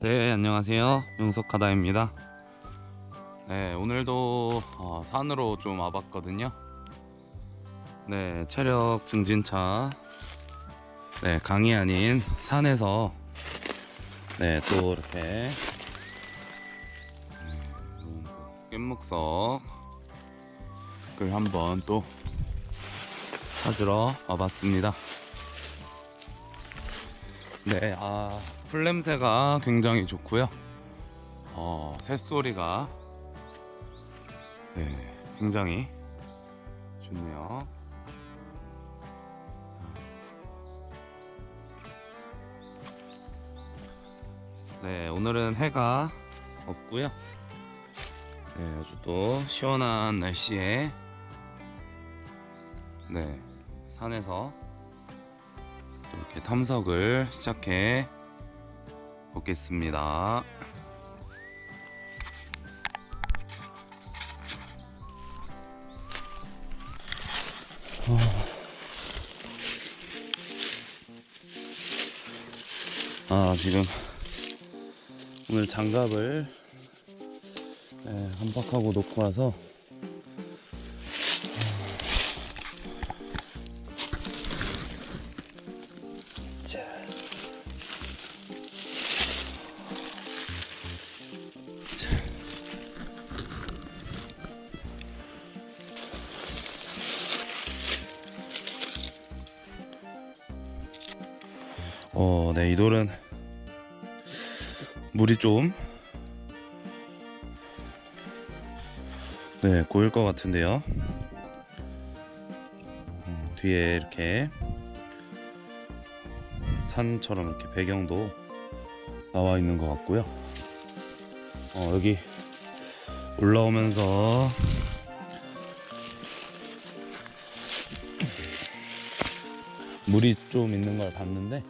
네 안녕하세요. 용석하다입니다. 네 오늘도 어, 산으로 좀 와봤거든요. 네 체력 증진차. 네 강이 아닌 산에서 네 또 이렇게 음, 또 깻묵석을 한번 또 찾으러 와봤습니다. 네, 아, 풀 냄새가 굉장히 좋고요. 어, 새소리가 네, 굉장히 좋네요. 네, 오늘은 해가 없고요. 네, 아주 또 시원한 날씨에 네, 산에서 또 이렇게 탐석을 시작해 보겠습니다. 아 지금 오늘 장갑을 네, 한박하고 놓고 와서 어, 네, 이 돌은 물이 좀 네, 고일 것 같은데요. 음, 뒤에 이렇게 산처럼 이렇게 배경도 나와 있는 것 같고요. 어, 여기 올라오면서 물이 좀 있는 걸 봤는데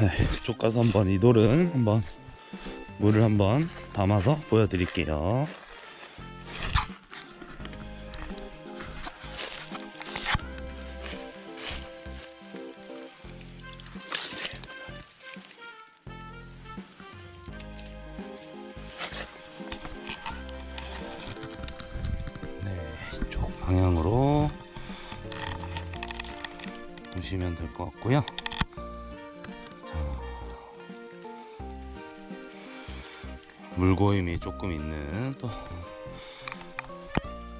네, 이쪽 가서 한번 이 돌은 한번 물을 한번 담아서 보여드릴게요. 것 같고요. 자, 물고임이 조금 있는 또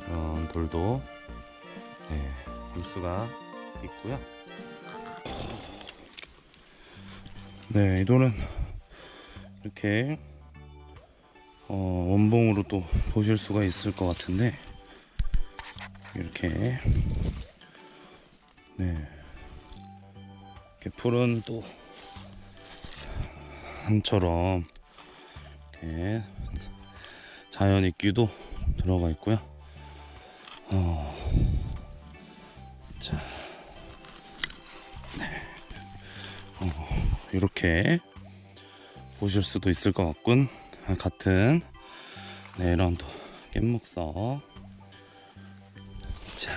이런 돌도 네, 볼 수가 있고요. 네, 이 돌은 이렇게 어, 원봉으로 또 보실 수가 있을 것 같은데 이렇게 네 이렇게 푸른 또 한처럼 이렇게 자연 이끼도 들어가 있고요. 어, 자, 네, 어, 이렇게 보실 수도 있을 것 같군. 같은 네, 이런 또 깻묵석. 자,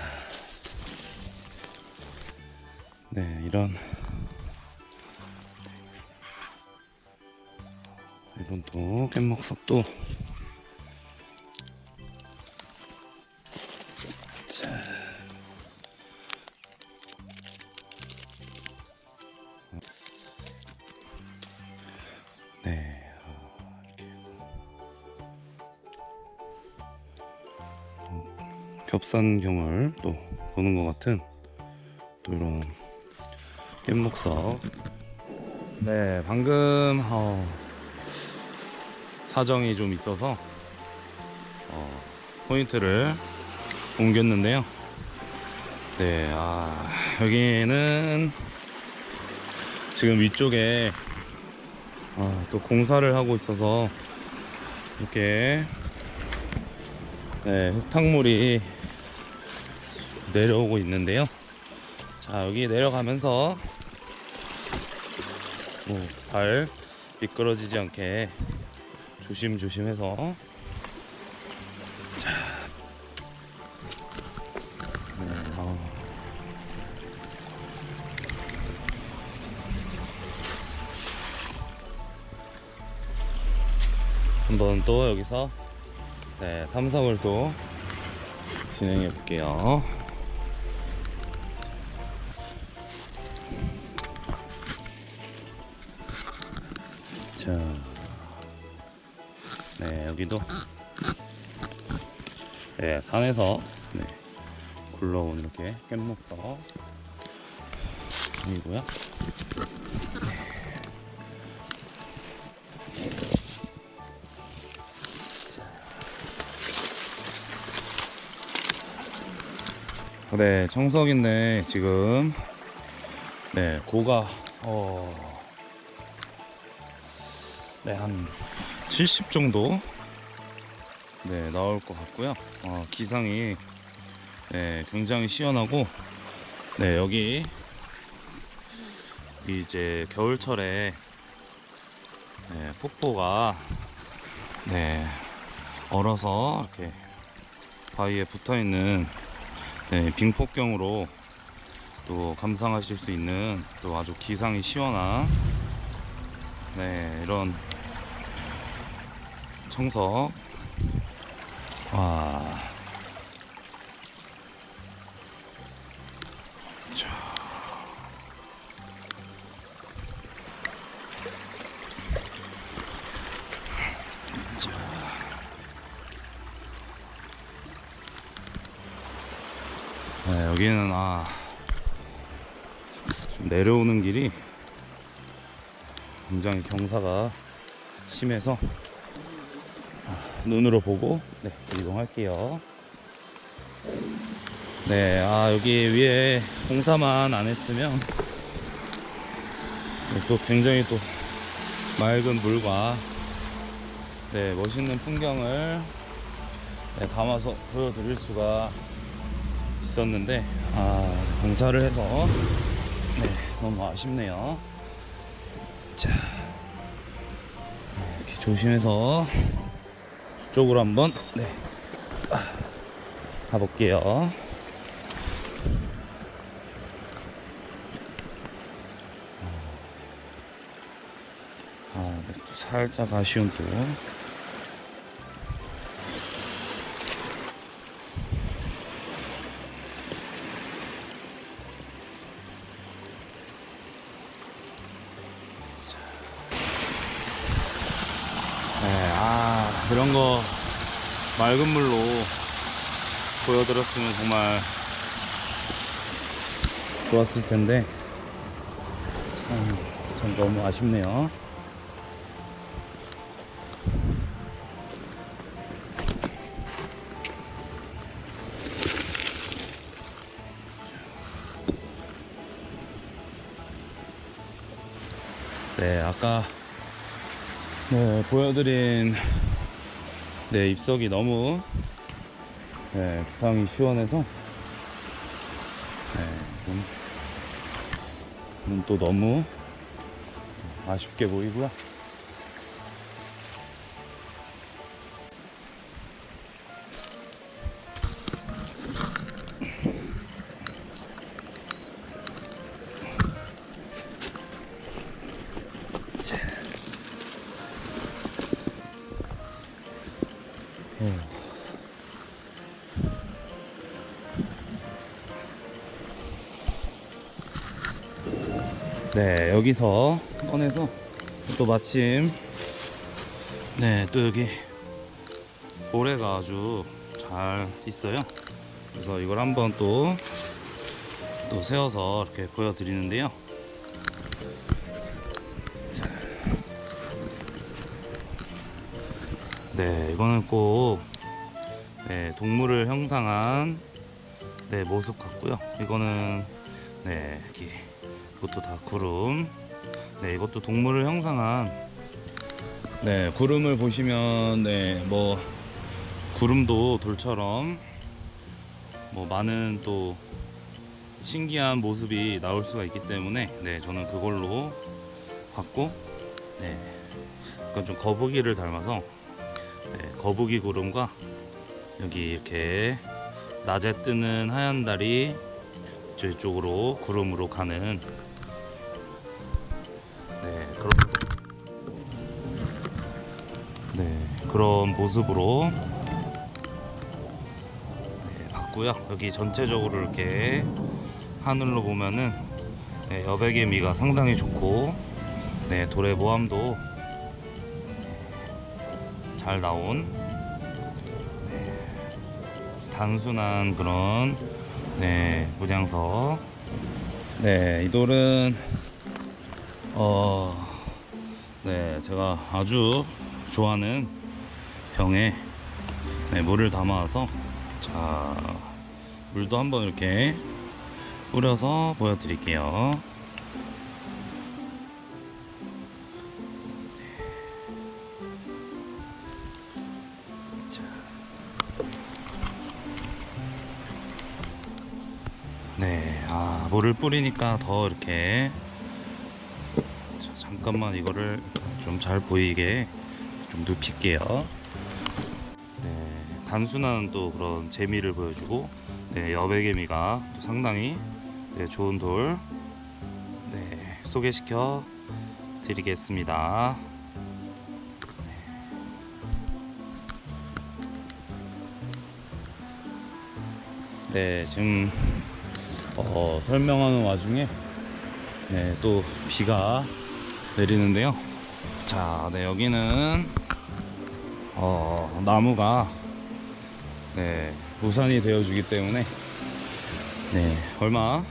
네, 이런 이런 또 깻묵석도 자. 네, 어, 이렇게 어, 겹산경을 또 보는 것 같은 또 이런 깻묵석. 네, 방금 어, 사정이 좀 있어서 어, 포인트를 옮겼는데요. 네, 아, 여기는 지금 위쪽에 아, 또 공사를 하고 있어서 이렇게 네, 흙탕물이 내려오고 있는데요. 자, 여기 내려가면서 뭐, 발 미끄러지지 않게 조심조심해서. 자. 어. 한번 또 여기서 네, 탐성을 또 진행해 볼게요. 여기도? 네 산에서 네, 굴러온 이렇게 깻목석 이고요. 네, 청석인데 지금. 네 고가 어, 네 한 70 정도 네 나올 것 같고요. 어, 기상이 네 굉장히 시원하고 네 여기 이제 겨울철에 네, 폭포가 네 얼어서 이렇게 바위에 붙어 있는 네, 빙폭경으로 또 감상하실 수 있는 또 아주 기상이 시원한 네 이런 청석 와 자. 자. 네, 여기는 아, 좀 내려오는 길이 굉장히 경사가 심해서 아, 눈으로 보고 네, 이동할게요. 네, 아 여기 위에 공사만 안 했으면 네, 또 굉장히 또 맑은 물과 네, 멋있는 풍경을 네, 담아서 보여드릴 수가 있었는데 아 공사를 해서 네 너무 아쉽네요 자 네, 이렇게 조심해서 쪽으로 한번 네. 아, 가볼게요. 아, 네, 또 살짝 아쉬운 또 이런 거 맑은 물로 보여드렸으면 정말 좋았을 텐데, 참, 참 너무 아쉽네요. 네, 아까 네, 보여드린 네, 입석이 너무 네, 기상이 시원해서 네, 좀, 좀또 너무 아쉽게 보이고요. 네, 여기서 꺼내서 또 마침 네, 또 여기 모래가 아주 잘 있어요. 그래서 이걸 한번 또, 또 세워서 이렇게 보여드리는데요. 자. 네, 이거는 꼭 네, 동물을 형상한 네, 모습 같고요. 이거는 네, 이렇게 이것도 다 구름. 네, 이것도 동물을 형상한 네, 구름을 보시면 네, 뭐 구름도 돌처럼 뭐 많은 또 신기한 모습이 나올 수가 있기 때문에 네, 저는 그걸로 봤고 네. 약간 좀 거북이를 닮아서 네, 거북이 구름과 여기 이렇게 낮에 뜨는 하얀 달이 저쪽으로 구름으로 가는 네 그런 네 그런 모습으로 네, 봤고요. 여기 전체적으로 이렇게 하늘로 보면은 네, 여백의 미가 상당히 좋고 네, 돌의 모함도 잘 나온 네, 단순한 그런 네, 문양석 네, 이 돌은 어, 네, 제가 아주 좋아하는 병에 네, 물을 담아서 자, 물도 한번 이렇게 뿌려서 보여드릴게요. 자. 네, 아, 물을 뿌리니까 더 이렇게 자, 잠깐만 이거를 좀 잘 보이게 좀 눕힐게요. 네, 단순한 또 그런 재미를 보여주고 네, 여백개미가 또 상당히 네, 좋은 돌 네, 소개시켜 드리겠습니다. 네, 지금 어, 설명하는 와중에 네, 또 비가 내리는데요. 자, 네, 여기는 어, 나무가 네, 우산이 되어 주기 때문에 네, 얼마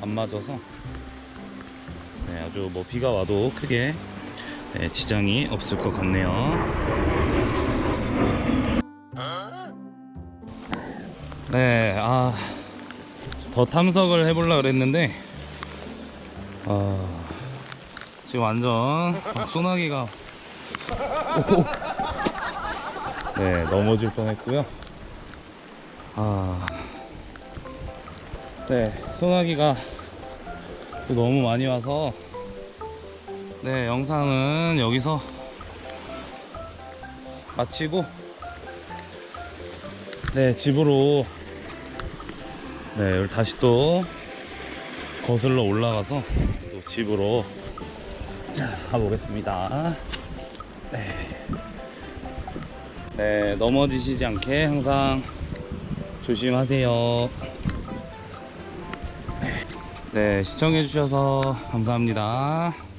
안 맞아서 네, 아주 뭐 비가 와도 크게 네, 지장이 없을 것 같네요. 네, 아, 더 탐석을 해보려 그랬는데, 아, 지금 완전 소나기가. 네, 넘어질 뻔했고요. 아, 네, 소나기가 또 너무 많이 와서. 네, 영상은 여기서 마치고. 네, 집으로. 네, 다시 또 거슬러 올라가서 또 집으로 자, 가보겠습니다. 네. 네, 넘어지시지 않게 항상 조심하세요. 네, 시청해 주셔서 감사합니다.